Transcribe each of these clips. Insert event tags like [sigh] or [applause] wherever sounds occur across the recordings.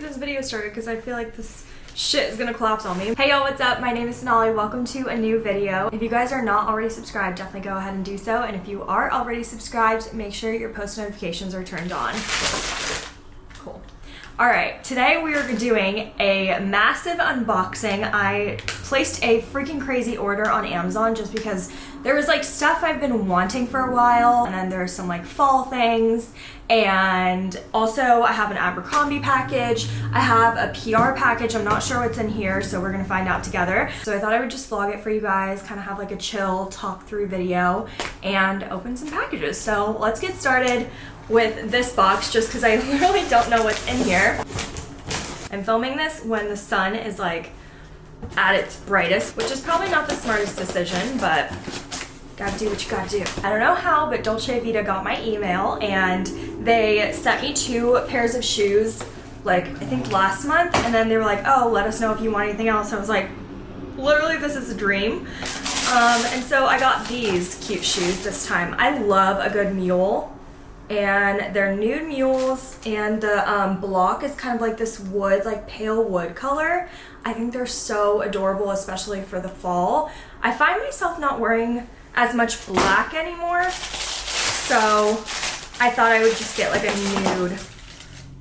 get this video started because I feel like this shit is gonna collapse on me. Hey y'all, what's up? My name is Sonali. Welcome to a new video. If you guys are not already subscribed, definitely go ahead and do so. And if you are already subscribed, make sure your post notifications are turned on. Cool. All right, today we are doing a massive unboxing. I placed a freaking crazy order on Amazon just because there was like stuff I've been wanting for a while and then there's some like fall things and also I have an Abercrombie package. I have a PR package. I'm not sure what's in here, so we're gonna find out together. So I thought I would just vlog it for you guys, kind of have like a chill talk through video and open some packages. So let's get started with this box just because I [laughs] literally don't know what's in here. I'm filming this when the sun is like at its brightest, which is probably not the smartest decision, but gotta do what you gotta do. I don't know how, but Dolce Vita got my email and they sent me two pairs of shoes like I think last month and then they were like, oh, let us know if you want anything else. I was like, literally this is a dream. Um, and so I got these cute shoes this time. I love a good mule and they're nude mules and the um, block is kind of like this wood, like pale wood color. I think they're so adorable, especially for the fall. I find myself not wearing as much black anymore. So I thought I would just get like a nude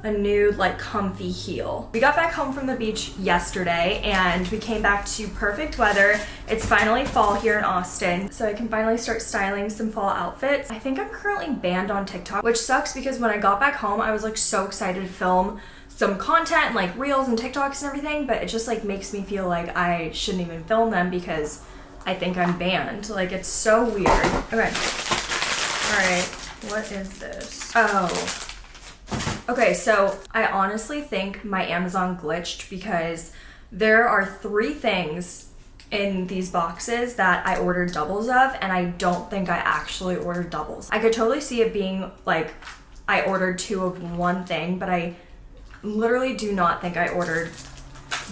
a nude like comfy heel. We got back home from the beach yesterday and we came back to perfect weather. It's finally fall here in Austin so I can finally start styling some fall outfits. I think I'm currently banned on TikTok which sucks because when I got back home I was like so excited to film some content like reels and TikToks and everything but it just like makes me feel like I shouldn't even film them because I think I'm banned. Like, it's so weird. Okay. Alright, what is this? Oh. Okay, so I honestly think my Amazon glitched because there are three things in these boxes that I ordered doubles of and I don't think I actually ordered doubles. I could totally see it being like I ordered two of one thing, but I literally do not think I ordered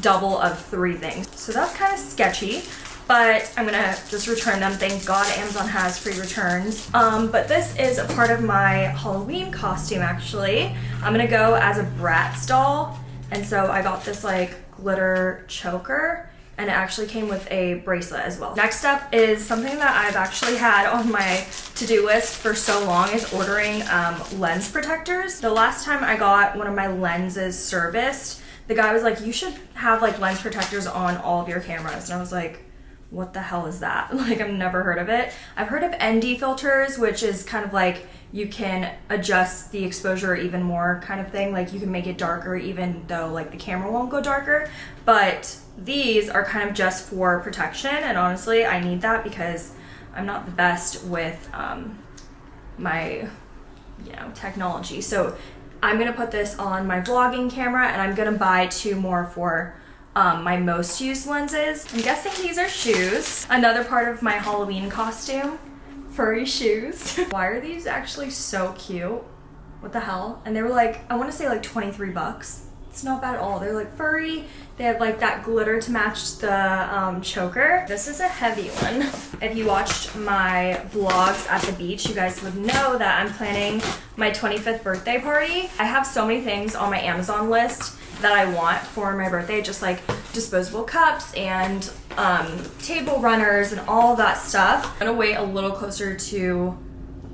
double of three things. So that's kind of sketchy but I'm gonna just return them. Thank God Amazon has free returns. Um, but this is a part of my Halloween costume actually. I'm gonna go as a Bratz doll. And so I got this like glitter choker and it actually came with a bracelet as well. Next up is something that I've actually had on my to-do list for so long is ordering um, lens protectors. The last time I got one of my lenses serviced, the guy was like, you should have like lens protectors on all of your cameras. And I was like, what the hell is that? [laughs] Like I've never heard of it. I've heard of ND filters, which is kind of like you can adjust the exposure even more kind of thing. Like you can make it darker even though like the camera won't go darker. But these are kind of just for protection and honestly I need that because I'm not the best with um, my you know technology. So I'm gonna put this on my vlogging camera and I'm gonna buy two more for um, my most used lenses. I'm guessing these are shoes. Another part of my Halloween costume, furry shoes. [laughs] Why are these actually so cute? What the hell? And they were like, I want to say like 23 bucks. It's not bad at all. They're like furry. They have like that glitter to match the um, choker. This is a heavy one. If you watched my vlogs at the beach, you guys would know that I'm planning my 25th birthday party. I have so many things on my Amazon list that I want for my birthday, just like disposable cups and um, table runners and all that stuff. I'm gonna wait a little closer to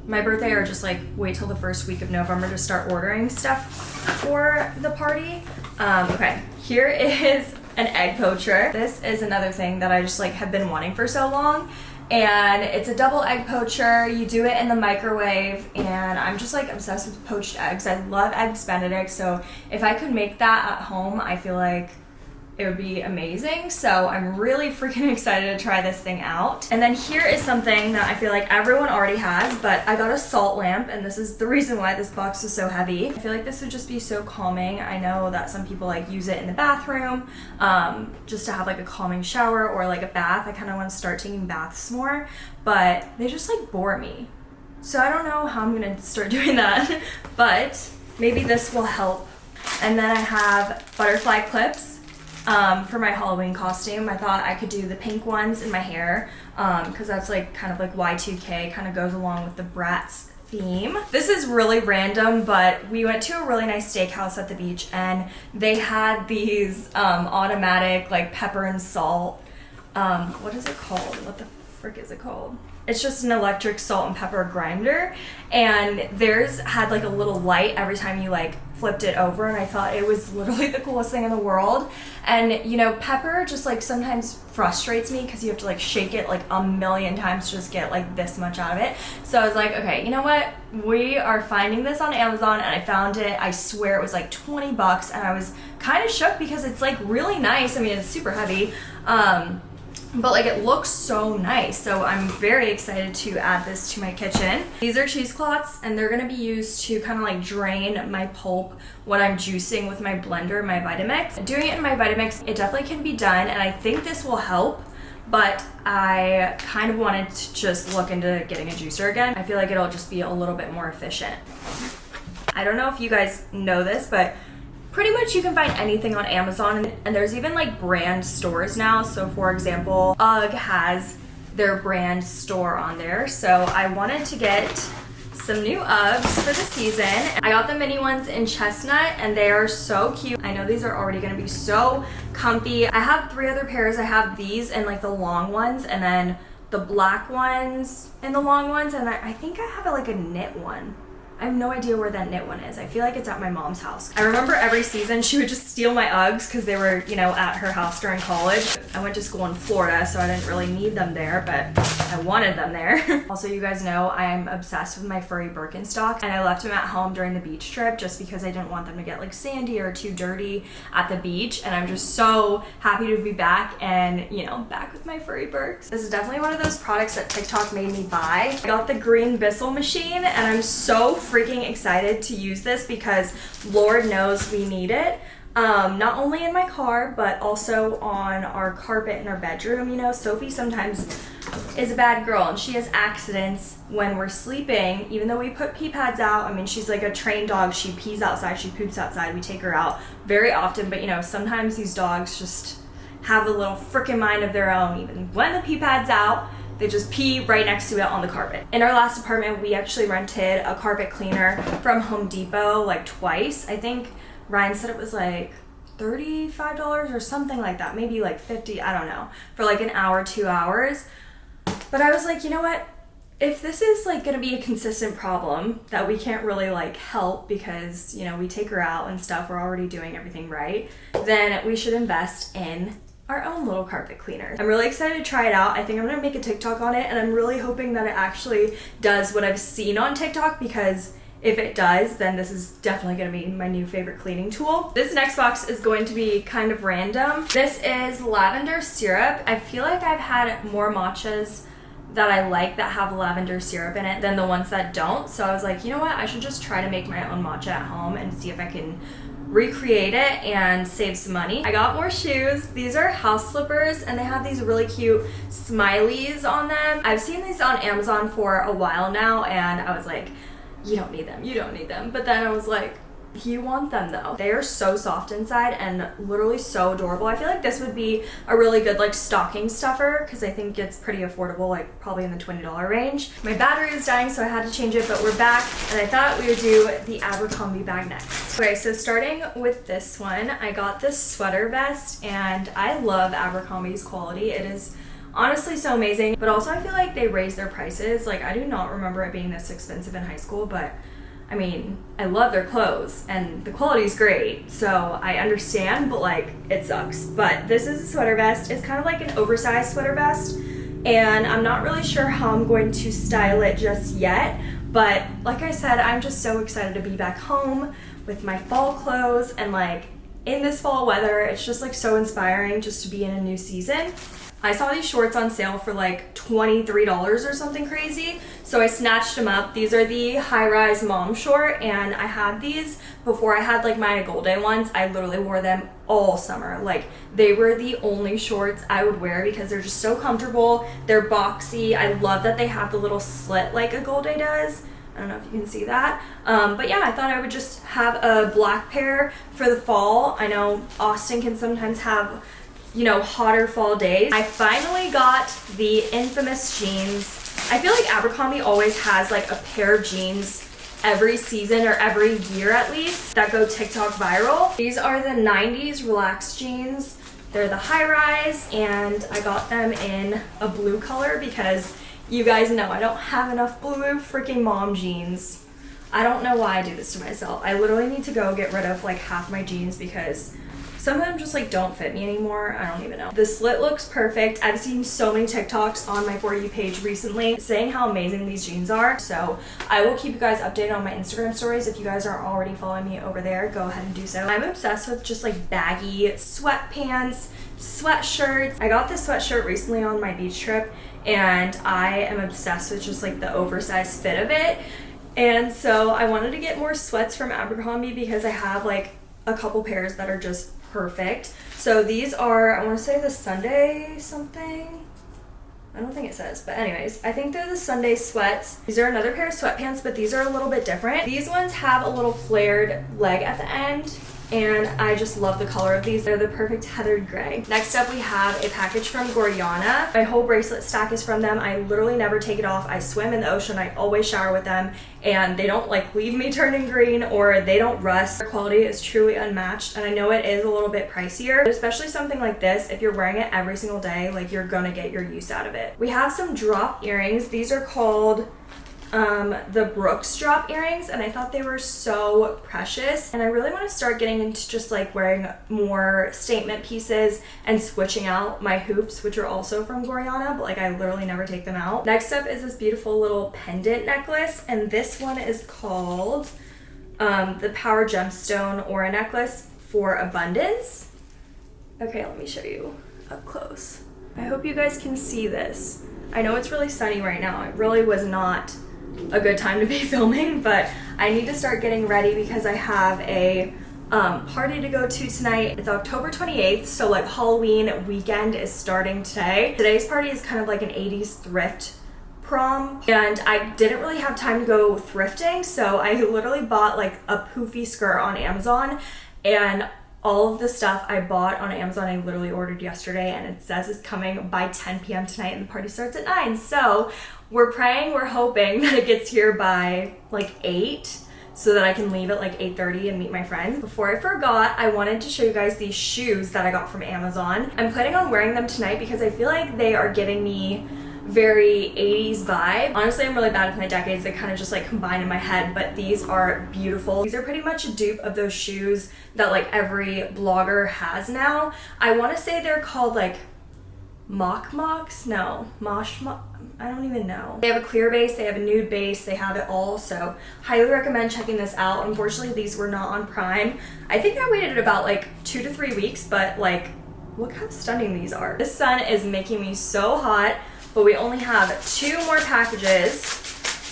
my birthday or just like wait till the first week of November to start ordering stuff for the party. Um, okay, here [laughs] is an egg poacher. This is another thing that I just like have been wanting for so long and it's a double egg poacher. You do it in the microwave and I'm just like obsessed with poached eggs. I love eggs benedict so if I could make that at home I feel like it would be amazing. So I'm really freaking [laughs] excited to try this thing out. And then here is something that I feel like everyone already has, but I got a salt lamp and this is the [laughs] reason why this box is so heavy. I feel like this would just be so calming. I know that some people like use it in the bathroom um, just to have like a calming shower or like a bath. I kind of want to start taking baths more, but they just like bore me. So I don't know how I'm gonna start [laughs] doing that, but maybe this will help. And then I have butterfly clips um, for my Halloween costume. I thought I could do the pink ones in my hair because um, that's like kind of like Y2K, kind of goes along with the Bratz theme. This is really random, but we went to a really nice steakhouse at the beach and they had these um, automatic like pepper and salt. Um, what is it called? What the frick is it called? It's just an electric salt and pepper grinder. And theirs had like a little light every time you like flipped it over and I thought it was literally [laughs] the coolest thing in the world. And you know pepper just like sometimes frustrates me because you have to like shake it like a million times to just get like this much out of it. So I was like okay you know what? We are finding this on Amazon and I found it. I swear it was like 20 bucks and I was kind of shook because it's like really nice. I mean it's super heavy. Um but like it looks so nice so I'm very excited to add this to my kitchen. These are cheesecloths and they're gonna be used to kind of like drain my pulp when I'm juicing with my blender, my Vitamix. Doing it in my Vitamix, it definitely can be done and I think this will help but I kind of wanted to just look into getting a juicer again. I feel like it'll just be a little bit more efficient. I don't know if you guys know this, but pretty much you can find anything on Amazon and there's even like brand stores now. So for example, UGG has their brand store on there. So I wanted to get some new Uggs for the season. I got the mini ones in chestnut and they are so cute. I know these are already gonna be so comfy. I have three other pairs. I have these and like the long ones and then the black ones and the long ones and I think I have like a knit one I have no idea where that knit one is. I feel like it's at my mom's house. I remember every season she would just steal my Uggs because they were, you know, at her house during college. I went to school in Florida, so I didn't really need them there, but I wanted them there. [laughs] also, you guys know I'm obsessed with my furry Birkenstock, and I left them at home during the beach trip just because I didn't want them to get like sandy or too dirty at the beach, and I'm just so happy to be back and, you know, back with my furry Birks. This is definitely one of those products that TikTok made me buy. I got the green Bissell machine, and I'm so freaking excited to use this because Lord knows we need it. Um, not only in my car, but also on our carpet in our bedroom. You know, Sophie sometimes is a bad girl and she has accidents when we're sleeping, even though we put pee pads out. I mean, she's like a trained dog. She pees outside, she poops outside. We take her out very often, but you know, sometimes these dogs just have a little freaking mind of their own, even when the pee pad's out. They just pee right next to it on the carpet. In our last apartment, we actually rented a carpet cleaner from Home Depot like twice. I think Ryan said it was like $35 or something like that, maybe like 50, I don't know, for like an hour, two hours. But I was like, you know what? If this is like gonna be a consistent problem that we can't really like help because, you know, we take her out and stuff, we're already doing everything right, then we should invest in our own little carpet cleaner. I'm really excited to try it out. I think I'm gonna make a TikTok on it and I'm really hoping that it actually does what I've seen on TikTok because if it does, then this is definitely gonna be my new favorite cleaning tool. This next box is going to be kind of random. This is lavender syrup. I feel like I've had more matchas that I like that have lavender syrup in it than the ones that don't. So I was like, you know what? I should just try to make my own matcha at home and see if I can recreate it and save some money. I got more shoes. These are house slippers and they have these really cute smileys on them. I've seen these on Amazon for a while now and I was like, you don't need them, you don't need them. But then I was like, you want them though. They are so soft inside and literally so adorable. I feel like this would be a really good like stocking stuffer because I think it's pretty affordable, like probably in the $20 range. My battery is dying so I had to change it, but we're back and I thought we would do the Abercrombie bag next. Okay, so starting with this one, I got this sweater vest and I love Abercrombie's quality. It is honestly so amazing, but also I feel like they raised their prices. Like I do not remember it being this expensive in high school, but I mean, I love their clothes and the quality is great, so I understand, but like, it sucks. But this is a sweater vest. It's kind of like an oversized sweater vest, and I'm not really sure how I'm going to style it just yet, but like I said, I'm just so excited to be back home with my fall clothes and like in this fall weather, it's just like so inspiring just to be in a new season. I saw these shorts on sale for like $23 or something crazy. So I snatched them up. These are the high-rise mom short and I had these before I had like my Golde ones. I literally wore them all summer. Like they were the only shorts I would wear because they're just so comfortable. They're boxy. I love that they have the little slit like Agolde does. I don't know if you can see that. Um, but yeah, I thought I would just have a black pair for the fall. I know Austin can sometimes have you know, hotter fall days. I finally got the infamous jeans I feel like Abercrombie always has like a pair of jeans every season or every year at least that go TikTok viral. These are the 90s relaxed jeans. They're the high rise and I got them in a blue color because you guys know I don't have enough blue freaking mom jeans. I don't know why I do this to myself. I literally need to go get rid of like half my jeans because some of them just like don't fit me anymore. I don't even know. The slit looks perfect. I've seen so many TikToks on my For You page recently saying how amazing these jeans are. So I will keep you guys updated on my Instagram stories. If you guys aren't already following me over there, go ahead and do so. I'm obsessed with just like baggy sweatpants, sweatshirts. I got this sweatshirt recently on my beach trip and I am obsessed with just like the oversized fit of it. And so I wanted to get more sweats from Abercrombie because I have like a couple pairs that are just perfect. So these are, I want to say the Sunday something. I don't think it says, but anyways, I think they're the Sunday sweats. These are another pair of sweatpants, but these are a little bit different. These ones have a little flared leg at the end and I just love the color of these. They're the perfect heathered gray. Next up, we have a package from Gorjana. My whole bracelet stack is from them. I literally never take it off. I swim in the ocean. I always shower with them and they don't like leave me [laughs] turning green or they don't rust. Their quality is truly unmatched and I know it is a little bit pricier, especially something like this. If you're wearing it every single day, like you're gonna get your use out of it. We have some drop earrings. These are called um, the Brooks drop earrings and I thought they were so precious and I really want to start getting into just like wearing more statement pieces and switching out my hoops which are also from Gorjana but like I literally never take them out. Next up is this beautiful little pendant necklace and this one is called um, the Power Gemstone Aura Necklace for Abundance. Okay, let me show you up close. I hope you guys can see this. I know it's really sunny right now. It really was not a good time to be [laughs] filming, but I need to start getting ready because I have a um, party to go to tonight. It's October 28th, so like Halloween weekend is starting today. Today's party is kind of like an 80s thrift prom and I didn't really have time to go thrifting so I literally bought like a poofy skirt on Amazon and all of the stuff I bought on Amazon I literally ordered yesterday and it says it's coming by 10 p.m. tonight and the party starts at 9 so we're praying, we're hoping [laughs] that it gets here by like 8 so that I can leave at like 8.30 and meet my friends. Before I forgot, I wanted to show you guys these shoes that I got from Amazon. I'm planning on wearing them tonight because I feel like they are giving me very 80s vibe. Honestly, I'm really bad with my decades. They kind of just like combine in my head, but these are beautiful. These are pretty much a dupe of those shoes that like every blogger has now. I want to say they're called like mock mocks no mosh mock i don't even know they have a clear base they have a nude base they have it all so highly recommend checking this out unfortunately these were not on prime i think i waited about like two to three weeks but like look how stunning these are this sun is making me so hot but we only have two more packages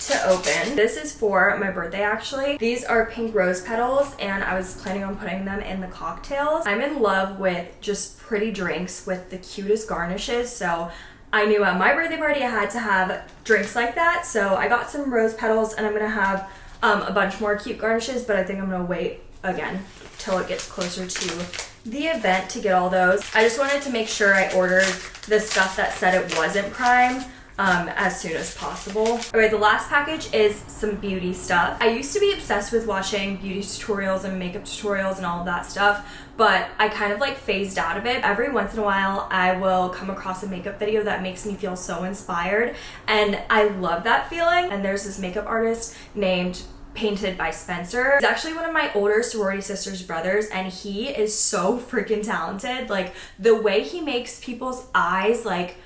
to open. This is for my birthday actually. These are pink rose petals and I was planning on putting them in the cocktails. I'm in love with just pretty drinks with the cutest garnishes so I knew at my birthday party I had to have drinks like that so I got some rose petals and I'm gonna have um, a bunch more cute garnishes but I think I'm gonna wait again till it gets closer to the event to get all those. I just wanted to make sure I ordered the stuff that said it wasn't prime um, as soon as possible. All right, the last package is some beauty stuff. I used to be obsessed with watching beauty tutorials and makeup tutorials and all of that stuff, but I kind of like phased out of it. Every once in a while, I will come across a makeup video that makes me feel so inspired, and I love that feeling. And there's this makeup artist named painted by Spencer. He's actually one of my older sorority sisters' brothers and he is so freaking talented. Like the way he makes people's eyes like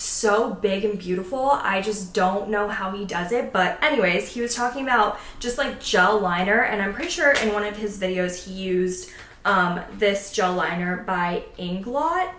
so big and beautiful. I just don't know how he does it. But anyways, he was talking about just like gel liner and I'm pretty sure in one of his videos he used um, this gel liner by Inglot.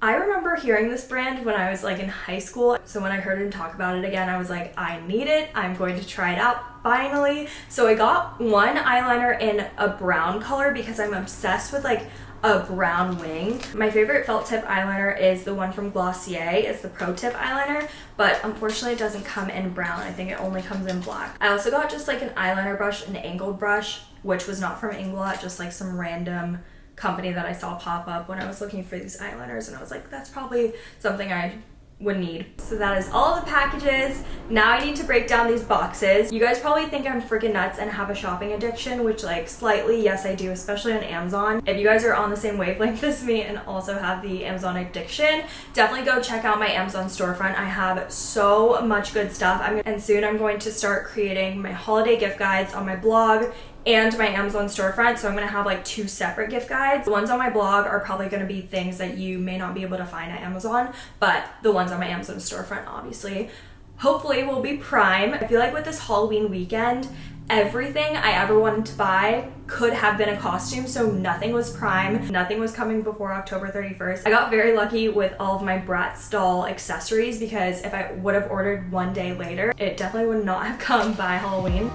I remember hearing this brand when I was like in high school. So when I heard him talk about it again, I was like, I need it. I'm going to try it out finally. So I got one eyeliner in a brown color because I'm obsessed with like a brown wing. My favorite felt tip eyeliner is the one from Glossier. It's the Pro Tip eyeliner, but unfortunately it doesn't come in brown. I think it only comes in black. I also got just like an eyeliner brush, an angled brush, which was not from Inglot, just like some random company that I saw pop up when I was looking for these eyeliners and I was like, that's probably something I would need. So that is all the packages. Now I need to break down these boxes. You guys probably think I'm freaking nuts and have a shopping addiction, which like slightly, yes I do, especially on Amazon. If you guys are on the same wavelength [laughs] as me and also have the Amazon addiction, definitely go check out my Amazon storefront. I have so much good stuff. I'm, and soon I'm going to start creating my holiday gift guides on my blog and my Amazon storefront. So I'm gonna have like two separate gift guides. The ones on my blog are probably gonna be things that you may not be able to find at Amazon, but the ones on my Amazon storefront obviously hopefully will be prime. I feel like with this Halloween weekend, everything I ever wanted to buy could have been a costume, so nothing was prime. Nothing was coming before October 31st. I got very lucky with all of my Bratz doll accessories because if I would have ordered one day later, it definitely would not have come by Halloween.